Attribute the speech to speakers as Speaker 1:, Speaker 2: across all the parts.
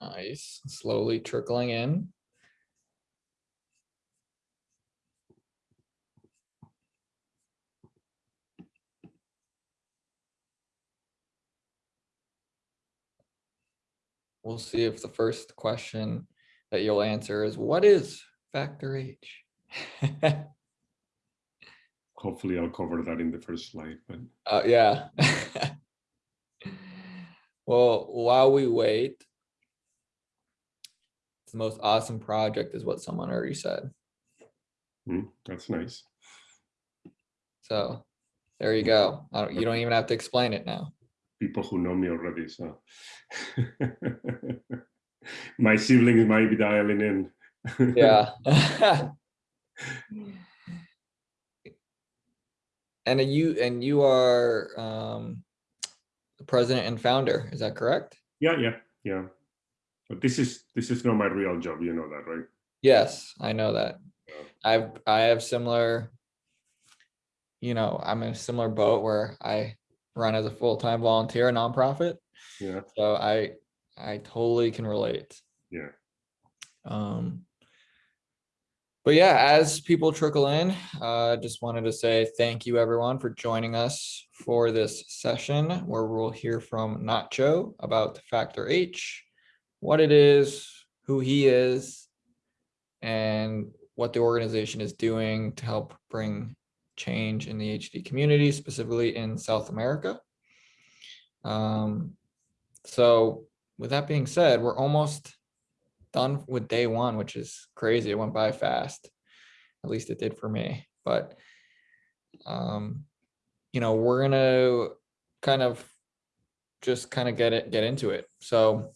Speaker 1: Nice, slowly trickling in. We'll see if the first question that you'll answer is what is factor H?
Speaker 2: Hopefully I'll cover that in the first slide, but
Speaker 1: Uh, yeah. Well, while we wait. The most awesome project is what someone already said.
Speaker 2: hmm, that's nice.
Speaker 1: So there you go. I don't, you don't even have to explain it now.
Speaker 2: People who know me already, so. My siblings might be dialing in.
Speaker 1: Yeah. And you, and you are um, the president and founder, is that correct?
Speaker 2: Yeah, yeah, yeah. But this is, this is not my real job, you know that, right?
Speaker 1: Yes, I know that.
Speaker 2: Yeah.
Speaker 1: I've, I have similar, you know, I'm in a similar boat where I run as a full-time volunteer a nonprofit.
Speaker 2: Yeah,
Speaker 1: So I, I totally can relate.
Speaker 2: yeah.
Speaker 1: Um, but yeah, as people trickle in, uh, just wanted to say thank you everyone for joining us for this session where we'll hear from Nacho about Factor H, what it is, who he is, and what the organization is doing to help bring change in the HD community, specifically in South America. Um, so with that being said, we're almost done with day one, which is crazy. It went by fast. At least it did for me, but um, you know, we're gonna kind of just kind of get it, get into it. So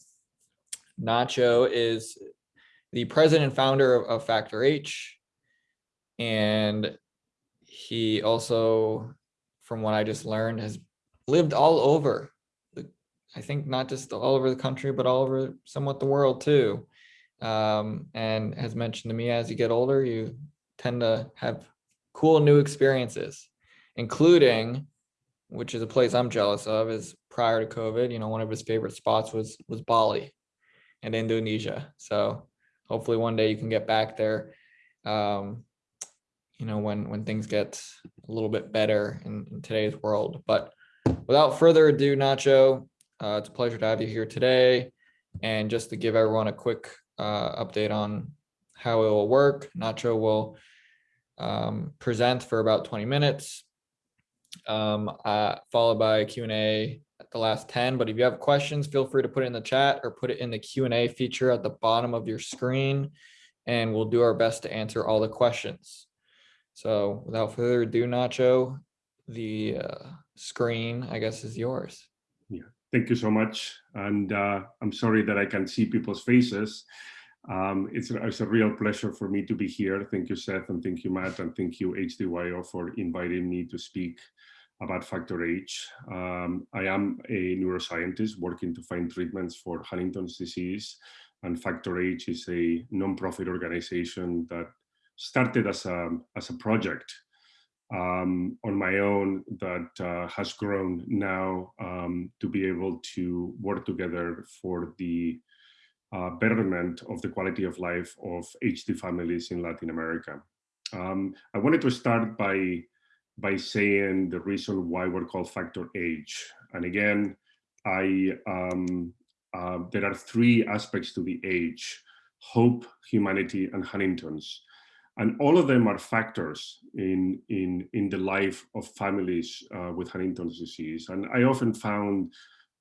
Speaker 1: Nacho is the president and founder of, of Factor H. And he also, from what I just learned, has lived all over the, I think not just all over the country, but all over somewhat the world too um, and has mentioned to me as you get older, you tend to have cool new experiences, including, which is a place I'm jealous of, is prior to COVID, you know, one of his favorite spots was was Bali and Indonesia. So hopefully one day you can get back there. Um, you know, when when things get a little bit better in, in today's world. But without further ado, Nacho, uh, it's a pleasure to have you here today. And just to give everyone a quick uh, update on how it will work. Nacho will um, present for about 20 minutes, um, uh, followed by Q&A the last 10. But if you have questions, feel free to put it in the chat or put it in the Q&A feature at the bottom of your screen, and we'll do our best to answer all the questions. So without further ado, Nacho, the uh, screen, I guess, is yours.
Speaker 2: Yeah, thank you so much. And uh, I'm sorry that I can see people's faces. Um, it's, it's a real pleasure for me to be here. Thank you, Seth, and thank you, Matt, and thank you, HDYO, for inviting me to speak about Factor H. Um, I am a neuroscientist working to find treatments for Huntington's disease, and Factor H is a nonprofit organization that started as a, as a project um, on my own that uh, has grown now um, to be able to work together for the uh, betterment of the quality of life of HD families in Latin America. Um, I wanted to start by, by saying the reason why we're called Factor H. And again, I, um, uh, there are three aspects to the H, hope, humanity, and Huntington's. And all of them are factors in, in, in the life of families uh, with Huntington's disease. And I often found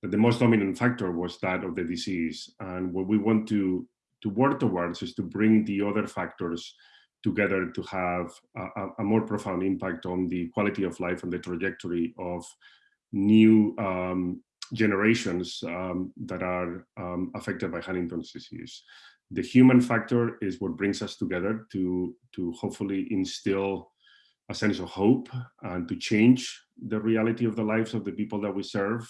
Speaker 2: that the most dominant factor was that of the disease. And what we want to, to work towards is to bring the other factors together to have a, a more profound impact on the quality of life and the trajectory of new um, generations um, that are um, affected by Huntington's disease the human factor is what brings us together to, to hopefully instill a sense of hope and to change the reality of the lives of the people that we serve.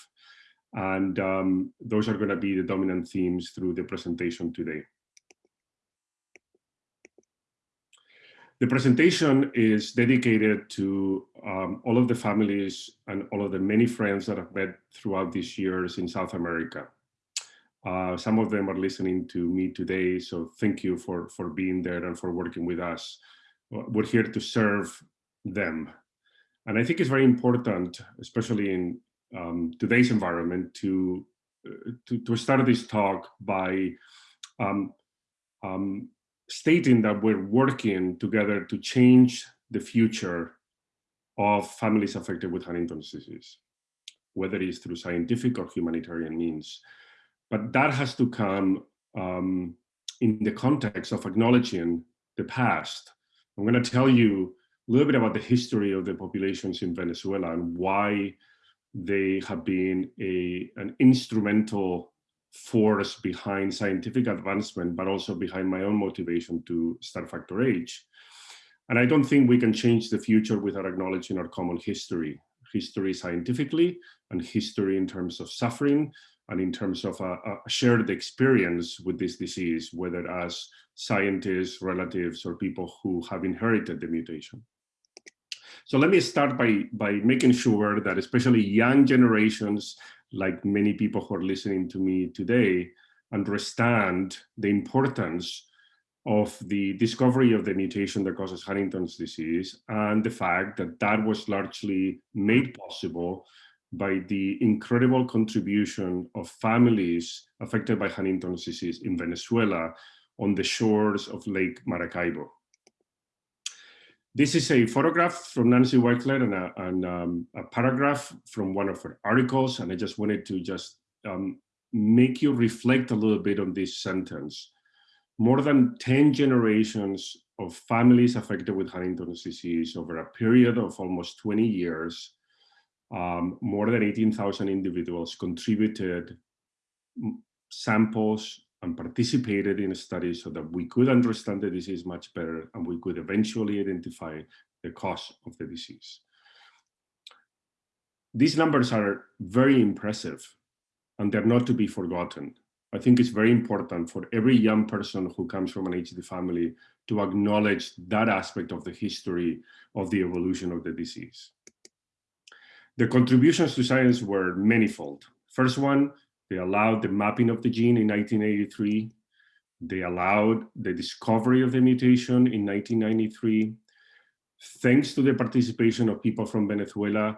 Speaker 2: And um, those are going to be the dominant themes through the presentation today. The presentation is dedicated to um, all of the families and all of the many friends that I've met throughout these years in South America. Uh, some of them are listening to me today, so thank you for, for being there and for working with us. We're here to serve them. And I think it's very important, especially in um, today's environment, to, uh, to, to, start this talk by um, um, stating that we're working together to change the future of families affected with Huntington's disease, whether it's through scientific or humanitarian means. But that has to come um, in the context of acknowledging the past. I'm going to tell you a little bit about the history of the populations in Venezuela and why they have been a, an instrumental force behind scientific advancement, but also behind my own motivation to start Factor H. And I don't think we can change the future without acknowledging our common history, history scientifically and history in terms of suffering and in terms of a, a shared experience with this disease, whether as scientists, relatives, or people who have inherited the mutation. So let me start by, by making sure that especially young generations, like many people who are listening to me today, understand the importance of the discovery of the mutation that causes Huntington's disease and the fact that that was largely made possible by the incredible contribution of families affected by Huntington's disease in Venezuela on the shores of Lake Maracaibo. This is a photograph from Nancy Wexler and a, and, um, a paragraph from one of her articles, and I just wanted to just um, make you reflect a little bit on this sentence. More than 10 generations of families affected with Huntington's disease over a period of almost 20 years um, more than 18,000 individuals contributed samples and participated in studies so that we could understand the disease much better and we could eventually identify the cause of the disease. These numbers are very impressive and they're not to be forgotten. I think it's very important for every young person who comes from an HD family to acknowledge that aspect of the history of the evolution of the disease. The contributions to science were manifold. First one, they allowed the mapping of the gene in 1983. They allowed the discovery of the mutation in 1993. Thanks to the participation of people from Venezuela,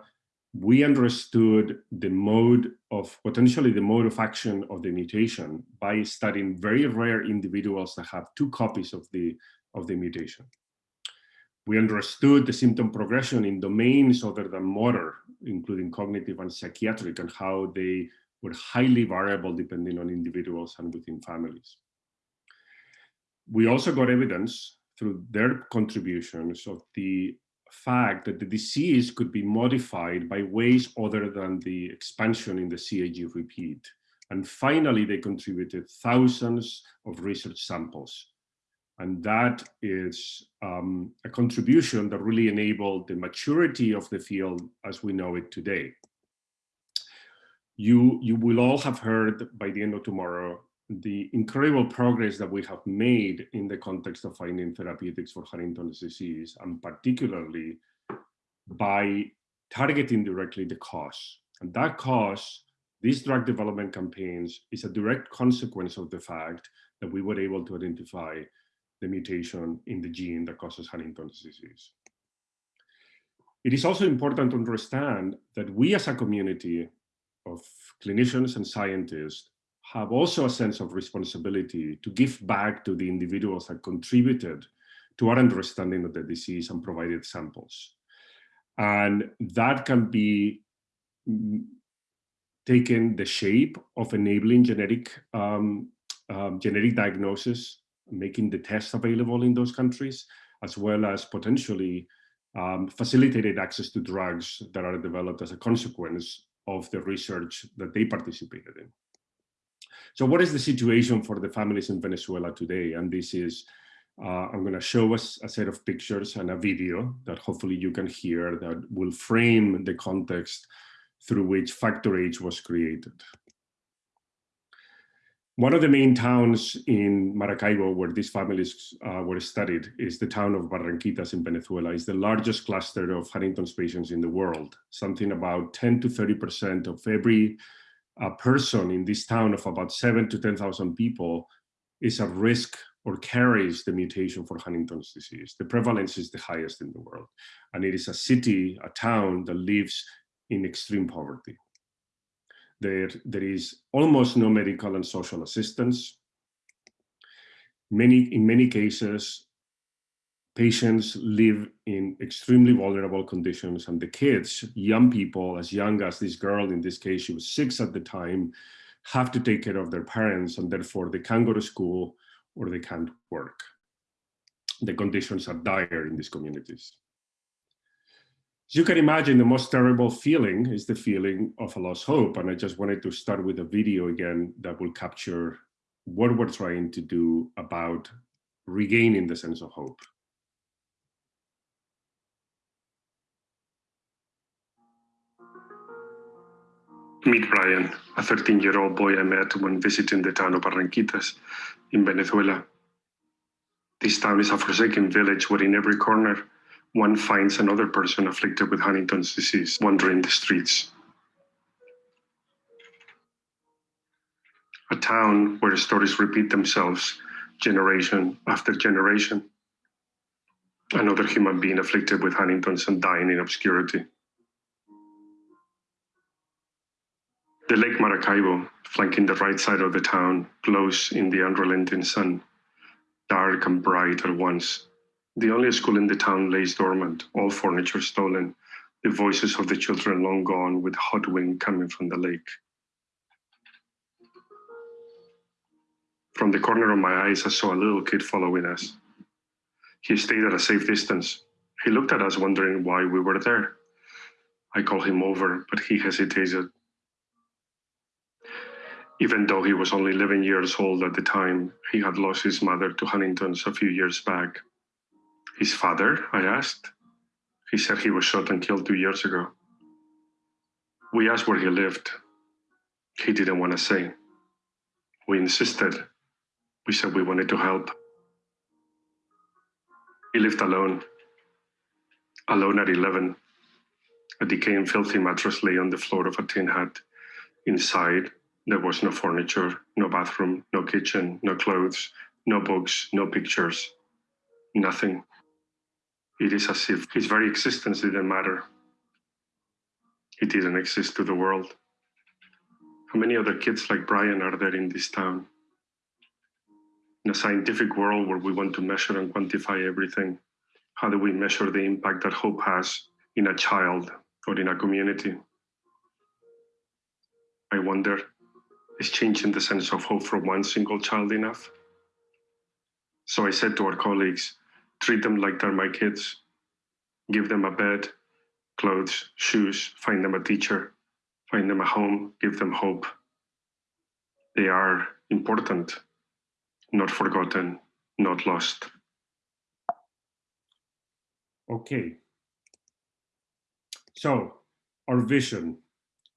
Speaker 2: we understood the mode of, potentially the mode of action of the mutation by studying very rare individuals that have two copies of the, of the mutation. We understood the symptom progression in domains other than motor, including cognitive and psychiatric, and how they were highly variable depending on individuals and within families. We also got evidence through their contributions of the fact that the disease could be modified by ways other than the expansion in the CAG repeat. And finally, they contributed thousands of research samples and that is um, a contribution that really enabled the maturity of the field as we know it today. You, you will all have heard by the end of tomorrow the incredible progress that we have made in the context of finding therapeutics for Huntington's disease, and particularly by targeting directly the cause. And that cause, these drug development campaigns, is a direct consequence of the fact that we were able to identify the mutation in the gene that causes Huntington's disease. It is also important to understand that we as a community of clinicians and scientists have also a sense of responsibility to give back to the individuals that contributed to our understanding of the disease and provided samples. And that can be mm, taken the shape of enabling genetic um, um, genetic diagnosis making the tests available in those countries, as well as potentially um, facilitated access to drugs that are developed as a consequence of the research that they participated in. So what is the situation for the families in Venezuela today? And this is, uh, I'm gonna show us a set of pictures and a video that hopefully you can hear that will frame the context through which Factor H was created. One of the main towns in Maracaibo where these families uh, were studied is the town of Barranquitas in Venezuela. It's the largest cluster of Huntington's patients in the world. Something about 10 to 30% of every a person in this town of about seven to 10,000 people is at risk or carries the mutation for Huntington's disease. The prevalence is the highest in the world. And it is a city, a town that lives in extreme poverty. There, there is almost no medical and social assistance. Many, in many cases, patients live in extremely vulnerable conditions and the kids, young people, as young as this girl, in this case, she was six at the time, have to take care of their parents and therefore they can't go to school or they can't work. The conditions are dire in these communities. As you can imagine, the most terrible feeling is the feeling of a lost hope. And I just wanted to start with a video again that will capture what we're trying to do about regaining the sense of hope.
Speaker 3: Meet Brian, a 13-year-old boy I met when visiting the town of Barranquitas in Venezuela. This town is a forsaken village where in every corner one finds another person afflicted with Huntington's disease wandering the streets. A town where stories repeat themselves generation after generation. Another human being afflicted with Huntington's and dying in obscurity. The Lake Maracaibo, flanking the right side of the town, glows in the unrelenting sun, dark and bright at once. The only school in the town lays dormant, all furniture stolen, the voices of the children long gone with hot wind coming from the lake. From the corner of my eyes, I saw a little kid following us. He stayed at a safe distance. He looked at us wondering why we were there. I called him over, but he hesitated even though he was only 11 years old at the time, he had lost his mother to Huntington's a few years back. His father, I asked. He said he was shot and killed two years ago. We asked where he lived. He didn't want to say. We insisted. We said we wanted to help. He lived alone, alone at 11. A decaying filthy mattress lay on the floor of a tin hut. Inside, there was no furniture, no bathroom, no kitchen, no clothes, no books, no pictures, nothing. It is as if his very existence didn't matter. He didn't exist to the world. How many other kids like Brian are there in this town? In a scientific world where we want to measure and quantify everything, how do we measure the impact that hope has in a child or in a community? I wonder is changing the sense of hope for one single child enough? So I said to our colleagues, treat them like they're my kids. Give them a bed, clothes, shoes, find them a teacher, find them a home, give them hope. They are important, not forgotten, not lost.
Speaker 2: Okay. So our vision,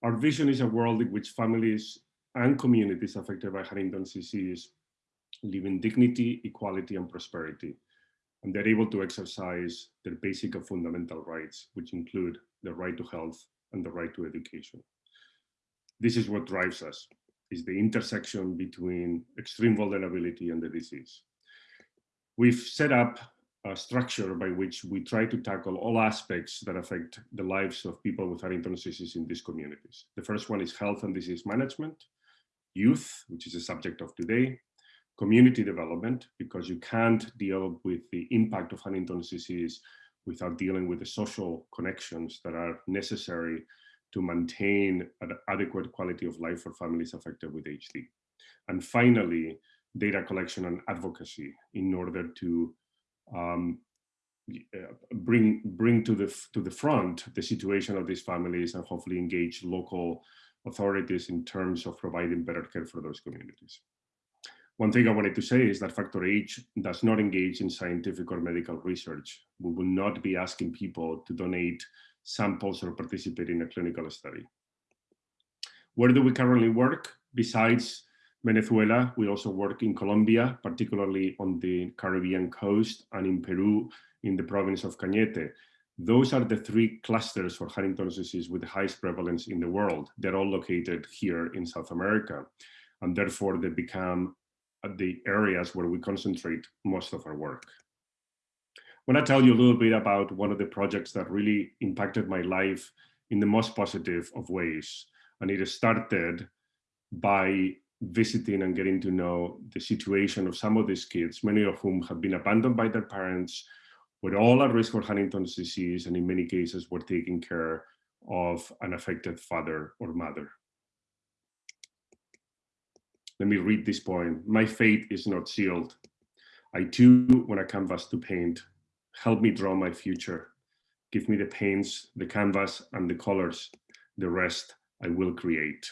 Speaker 2: our vision is a world in which families and communities affected by Huntington's disease live in dignity, equality, and prosperity. And they're able to exercise their basic and fundamental rights, which include the right to health and the right to education. This is what drives us, is the intersection between extreme vulnerability and the disease. We've set up a structure by which we try to tackle all aspects that affect the lives of people with Huntington's disease in these communities. The first one is health and disease management youth, which is the subject of today, community development, because you can't deal with the impact of Huntington's disease without dealing with the social connections that are necessary to maintain an adequate quality of life for families affected with HD. And finally, data collection and advocacy in order to um, bring bring to the to the front the situation of these families and hopefully engage local authorities in terms of providing better care for those communities. One thing I wanted to say is that Factor H does not engage in scientific or medical research. We will not be asking people to donate samples or participate in a clinical study. Where do we currently work? Besides Venezuela, we also work in Colombia, particularly on the Caribbean coast, and in Peru, in the province of Cañete. those are the three clusters for Huntington's disease with the highest prevalence in the world. They're all located here in South America. And therefore they become the areas where we concentrate most of our work. I want to tell you a little bit about one of the projects that really impacted my life in the most positive of ways. And it started by visiting and getting to know the situation of some of these kids, many of whom have been abandoned by their parents, were all at risk for Huntington's disease, and in many cases were taking care of an affected father or mother. Let me read this poem. My fate is not sealed. I too want a canvas to paint. Help me draw my future. Give me the paints, the canvas, and the colors. The rest I will create.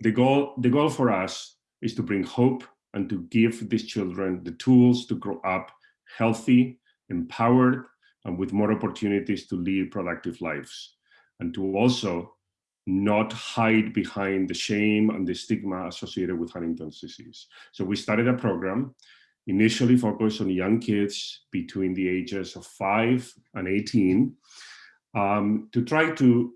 Speaker 2: The goal, the goal for us is to bring hope and to give these children the tools to grow up healthy, empowered, and with more opportunities to lead productive lives. And to also not hide behind the shame and the stigma associated with Huntington's disease. So we started a program initially focused on young kids between the ages of 5 and 18 um, to try to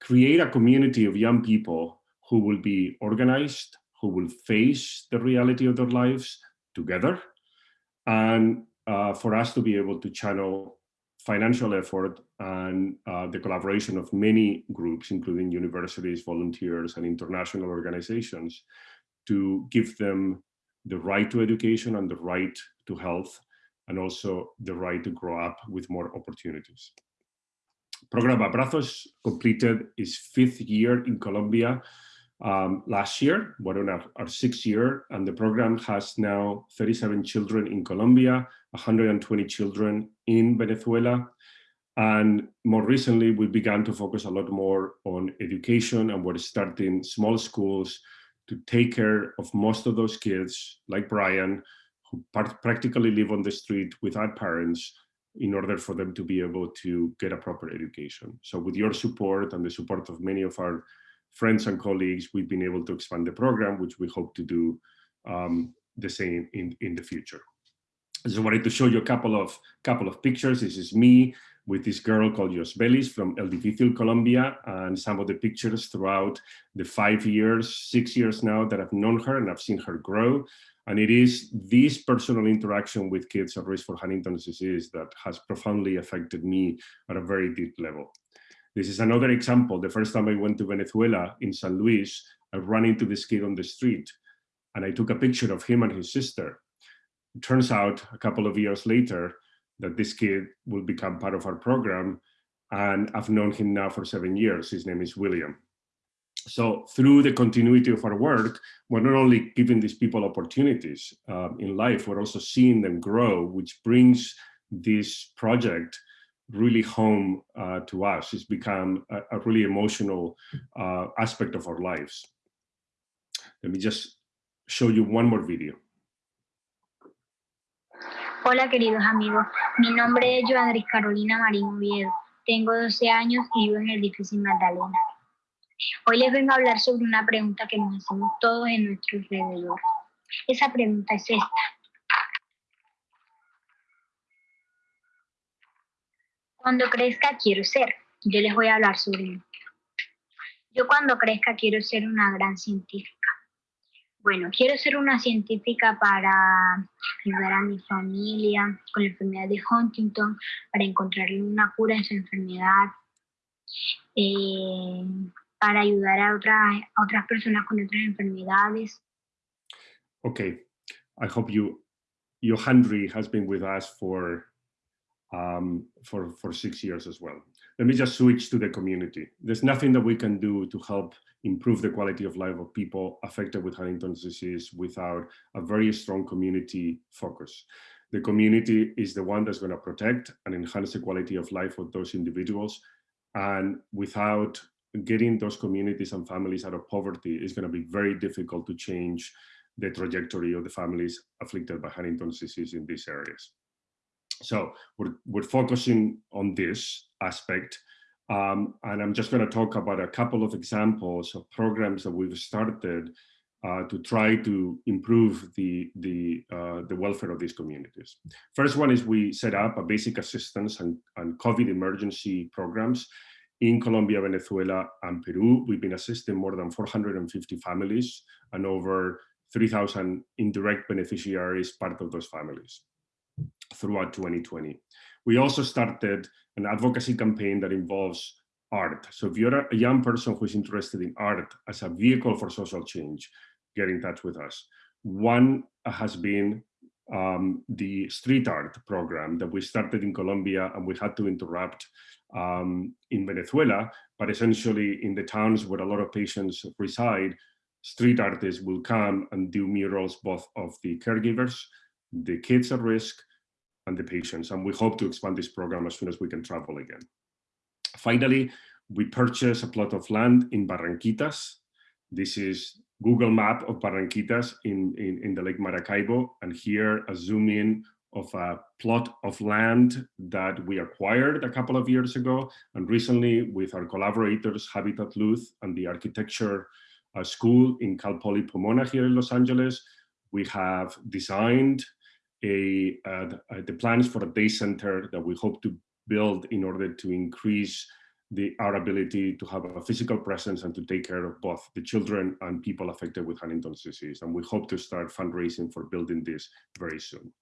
Speaker 2: create a community of young people who will be organized, who will face the reality of their lives together, and uh, for us to be able to channel financial effort and uh, the collaboration of many groups, including universities, volunteers, and international organizations, to give them the right to education and the right to health, and also the right to grow up with more opportunities. Program Abrazos completed its fifth year in Colombia um, last year, we're on our, sixth year, and the program has now 37 children in Colombia, 120 children in Venezuela. And more recently, we began to focus a lot more on education and we're starting small schools to take care of most of those kids, like Brian, who practically live on the street without parents in order for them to be able to get a proper education. So with your support and the support of many of our friends and colleagues, we've been able to expand the program, which we hope to do um, the same in, in the future. I just wanted to show you a couple of couple of pictures. This is me with this girl called Yosbelis from El Difícil, Colombia, and some of the pictures throughout the five years, six years now that I've known her and I've seen her grow. And it is this personal interaction with kids at risk for Huntington's disease that has profoundly affected me at a very deep level. This is another example. The first time I went to Venezuela in San Luis, I ran into this kid on the street and I took a picture of him and his sister. It turns out a couple of years later that this kid will become part of our program and I've known him now for seven years. His name is William. So through the continuity of our work, we're not only giving these people opportunities um, in life, we're also seeing them grow, which brings this project really home uh, to us. It's become a, a really emotional uh, aspect of our lives. Let me just show you one more video.
Speaker 4: Hola queridos amigos, mi nombre es Joandris Carolina Marín Oviedo, tengo 12 años y vivo en el difícil Magdalena. Hoy les vengo a hablar sobre una pregunta que nos hacemos todos en nuestro alrededor. Esa pregunta es esta. Cuando crezca quiero ser. Yo les voy a hablar sobre mí. Yo cuando crezca quiero ser una gran científica. Bueno, quiero ser una científica para ayudar a mi familia con la enfermedad de Huntington, para encontrarle una cura en su enfermedad, eh, para ayudar a, otras a otras personas con otras enfermedades.
Speaker 2: Okay, I hope you, Johandri has been with us for um, for, for six years as well. Let me just switch to the community. There's nothing that we can do to help improve the quality of life of people affected with Huntington's disease without a very strong community focus. The community is the one that's going to protect and enhance the quality of life of those individuals. And without getting those communities and families out of poverty, it's going to be very difficult to change the trajectory of the families afflicted by Huntington's disease in these areas. So we're, we're focusing on this aspect. Um, and I'm just going to talk about a couple of examples of programs that we've started uh, to try to improve the, the, uh, the welfare of these communities. First one is we set up a basic assistance and, and COVID emergency programs in Colombia, Venezuela, and Peru. We've been assisting more than 450 families and over 3,000 indirect beneficiaries, part of those families throughout 2020. We also started an advocacy campaign that involves art. So if you're a young person who's interested in art as a vehicle for social change, get in touch with us. One has been um, the street art program that we started in Colombia and we had to interrupt um, in Venezuela, but essentially in the towns where a lot of patients reside, street artists will come and do murals both of the caregivers, the kids at risk, and the patients. And we hope to expand this program as soon as we can travel again. Finally, we purchased a plot of land in Barranquitas. This is Google map of Barranquitas in, in, in the Lake Maracaibo. And here a zoom in of a plot of land that we acquired a couple of years ago. And recently with our collaborators, Habitat Luz and the architecture uh, school in Cal Poly Pomona here in Los Angeles, we have designed a, uh, the plans for a day center that we hope to build in order to increase the, our ability to have a physical presence and to take care of both the children and people affected with Huntington's disease. And we hope to start fundraising for building this very soon.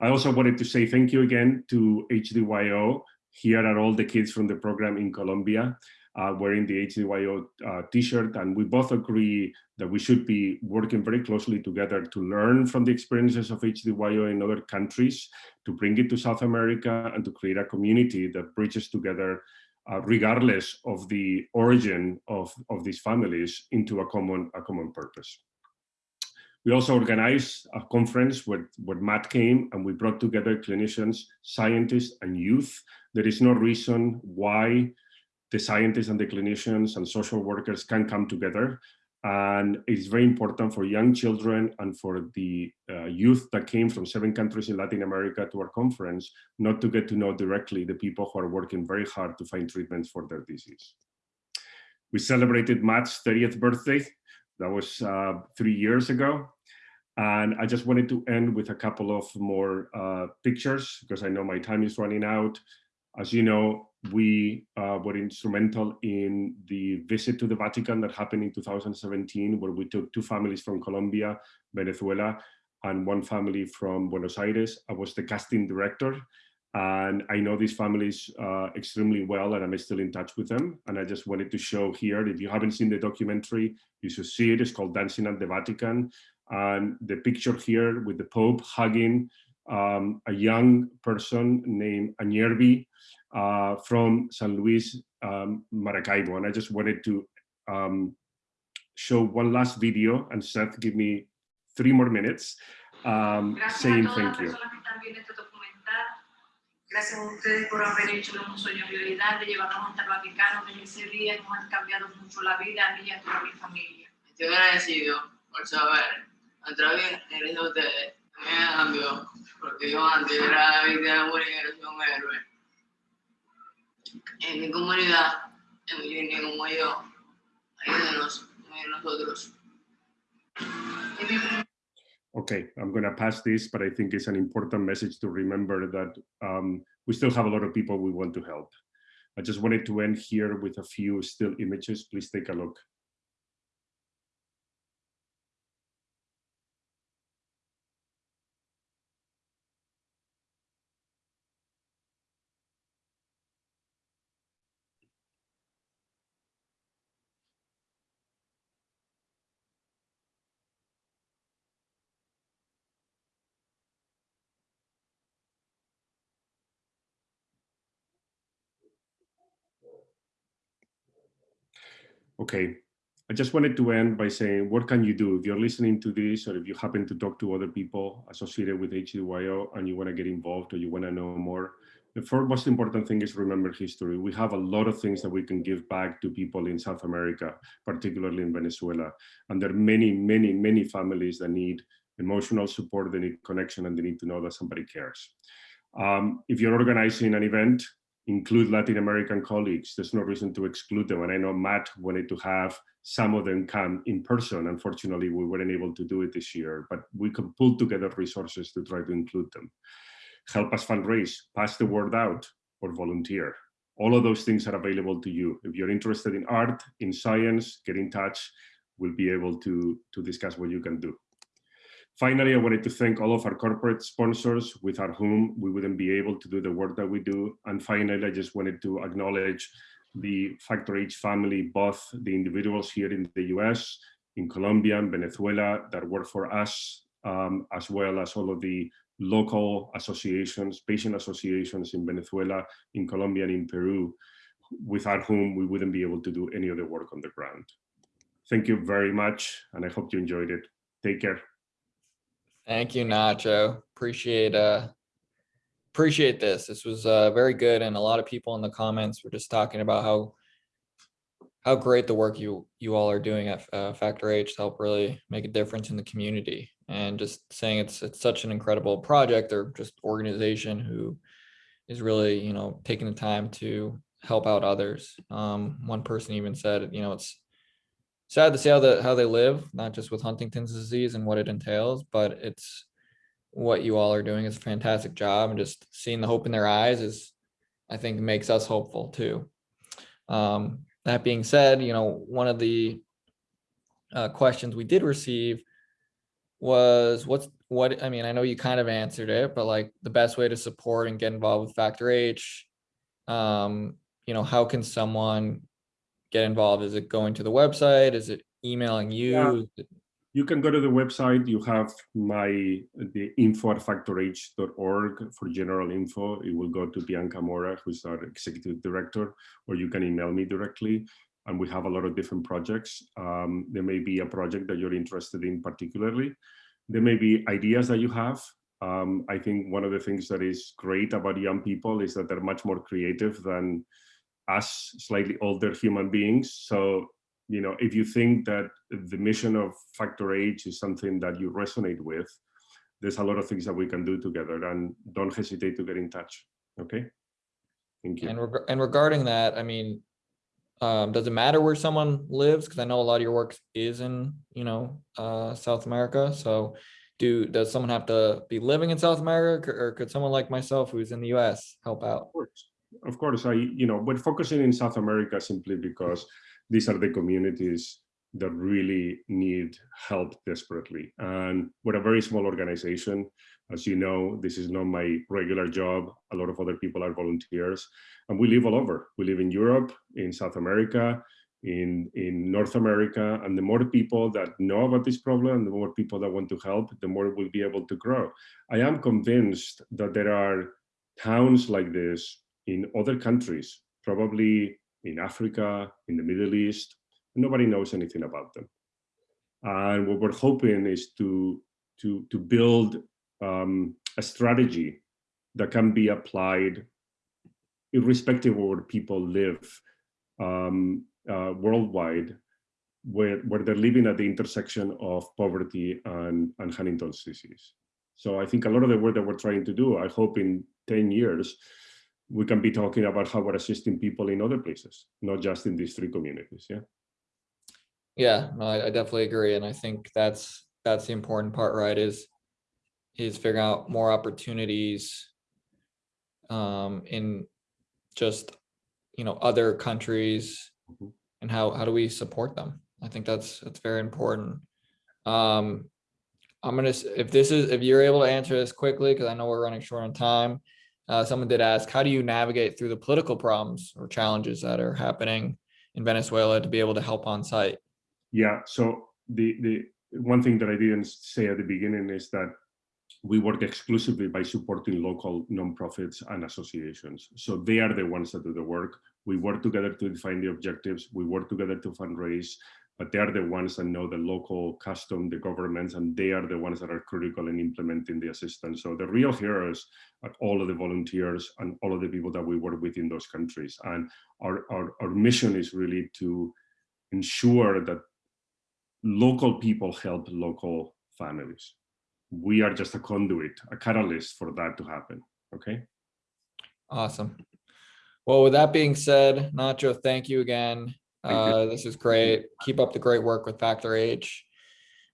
Speaker 2: I also wanted to say thank you again to HDYO. Here are all the kids from the program in Colombia uh, wearing the HDYO uh, t-shirt. And we both agree that we should be working very closely together to learn from the experiences of HDYO in other countries, to bring it to South America and to create a community that bridges together uh, regardless of the origin of, of these families into a common, a common purpose. We also organized a conference where, where Matt came and we brought together clinicians, scientists, and youth. There is no reason why the scientists and the clinicians and social workers can come together and it's very important for young children and for the uh, youth that came from seven countries in Latin America to our conference, not to get to know directly the people who are working very hard to find treatments for their disease. We celebrated Matt's 30th birthday. That was uh, three years ago. And I just wanted to end with a couple of more uh, pictures because I know my time is running out. As you know, we uh, were instrumental in the visit to the Vatican that happened in 2017, where we took two families from Colombia, Venezuela, and one family from Buenos Aires. I was the casting director, and I know these families uh, extremely well, and I'm still in touch with them. And I just wanted to show here, if you haven't seen the documentary, you should see it. It's called Dancing at the Vatican. And the picture here with the Pope hugging um, a young person named Anyerbi, uh, from San Luis um, Maracaibo. And I just wanted to um, show one last video and Seth, give me three more minutes um, saying thank you.
Speaker 5: Gracias a ustedes por haber hecho de un sueño realidad, de llevarnos hasta el Vaticano, que ese día nos han cambiado mucho la vida a mí y a toda mi familia.
Speaker 6: Estoy agradecido por saber, a través de ustedes, me cambió, en mi comunidad, en mi línea como yo, ayúdenos, nosotros.
Speaker 2: Okay, I'm going to pass this, but I think it's an important message to remember that um, we still have a lot of people we want to help. I just wanted to end here with a few still images. Please take a look. Okay, I just wanted to end by saying, what can you do if you're listening to this or if you happen to talk to other people associated with HDYO and you want to get involved or you want to know more? The first most important thing is remember history. We have a lot of things that we can give back to people in South America, particularly in Venezuela. And there are many, many, many families that need emotional support, they need connection, and they need to know that somebody cares. Um, if you're organizing an event, include Latin American colleagues. There's no reason to exclude them. And I know Matt wanted to have some of them come in person. Unfortunately, we weren't able to do it this year, but we can pull together resources to try to include them. Help us fundraise, pass the word out, or volunteer. All of those things are available to you. If you're interested in art, in science, get in touch. We'll be able to, to discuss what you can do. Finally, I wanted to thank all of our corporate sponsors without whom we wouldn't be able to do the work that we do. And finally, I just wanted to acknowledge the Factor H family, both the individuals here in the US, in Colombia and Venezuela that work for us, um, as well as all of the local associations, patient associations in Venezuela, in Colombia and in Peru, without whom we wouldn't be able to do any of the work on the ground. Thank you very much, and I hope you enjoyed it. Take care.
Speaker 1: Thank you, Nacho. Appreciate uh appreciate this. This was uh very good and a lot of people in the comments were just talking about how how great the work you you all are doing at uh, Factor H to help really make a difference in the community and just saying it's it's such an incredible project or just organization who is really, you know, taking the time to help out others. Um one person even said, you know, it's sad to see how the how they live, not just with Huntington's disease and what it entails, but it's what you all are doing is a fantastic job and just seeing the hope in their eyes is I think makes us hopeful too. Um, that being said, you know, one of the uh, questions we did receive was what's what I mean, I know you kind of answered it, but like the best way to support and get involved with Factor H. Um, you know, how can someone get involved? Is it going to the website? Is it emailing you?
Speaker 2: Yeah. You can go to the website. You have my the info at factorh.org for general info. It will go to Bianca Mora, who's our executive director, or you can email me directly. And we have a lot of different projects. Um, there may be a project that you're interested in particularly. There may be ideas that you have. Um, I think one of the things that is great about young people is that they're much more creative than us slightly older human beings. So you know, if you think that the mission of Factor H is something that you resonate with, there's a lot of things that we can do together and don't hesitate to get in touch. Okay. Thank you.
Speaker 1: And reg- and regarding that, I mean, um, does it matter where someone lives? Because I know a lot of your work is in, you know, uh, South America. So do, does someone have to be living in South America or could someone like myself who's in the US help out?
Speaker 2: Of course, of course. I, you know, we're focusing in South America simply because these are the communities that really need help desperately. And we're a very small organization. As you know, this is not my regular job. A lot of other people are volunteers. And we live all over. We live in Europe, in South America, in, in North America. And the more people that know about this problem, the more people that want to help, the more we'll be able to grow. I am convinced that there are towns like this in other countries, probably in Africa, in the Middle East. Nobody knows anything about them. And what we're hoping is to, to, to build um, a strategy that can be applied irrespective of where people live um, uh, worldwide, where, where they're living at the intersection of poverty and, and Huntington's disease. So I think a lot of the work that we're trying to do, I hope in 10 years, we can be talking about how we're assisting people in other places, not just in these three communities. Yeah.
Speaker 1: Yeah, no, I, I definitely agree. And I think that's, that's the important part, right? Is, is figuring out more opportunities um, in just, you know, other countries
Speaker 2: Mhm.
Speaker 1: and how, how do we support them? I think that's, that's very important. Um, I'm gonna, if this is, if you're able to answer this quickly, because I know we're running short on time. Uh, someone did ask, how do you navigate through the political problems or challenges that are happening in Venezuela to be able to help on site?
Speaker 2: Yeah. So the the one thing that I didn't say at the beginning is that we work exclusively by supporting local nonprofits and associations. So they are the ones that do the work. We work together to define the objectives. We work together to fundraise, but they are the ones that know the local custom, the governments, and they are the ones that are critical in implementing the assistance. So the real heroes are all of the volunteers and all of the people that we work with in those countries. And our, our, our mission is really to ensure that local people help local families. We are just a conduit, a catalyst for that to happen. Okay.
Speaker 1: Awesome. Well, with that being said, Nacho, thank you again. Uh, this is great. Keep up the great work with Factor H.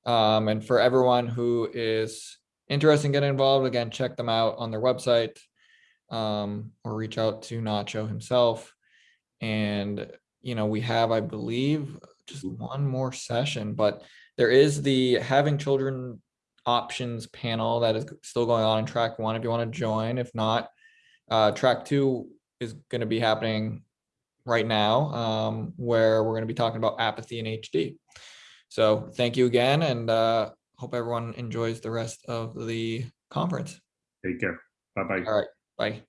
Speaker 1: Um, and for everyone who is interested in getting involved, again, check them out on their website. Um, or reach out to Nacho himself. And, you know, we have, I believe, just one more session, but there is the having children options panel that is still going on in track one if you want to join. If not, uh, track two is going to be happening right now, um, where we're going to be talking about apathy in HD. So thank you again and uh, hope everyone enjoys the rest of the conference.
Speaker 2: Take care. Bye-bye.
Speaker 1: All right, bye.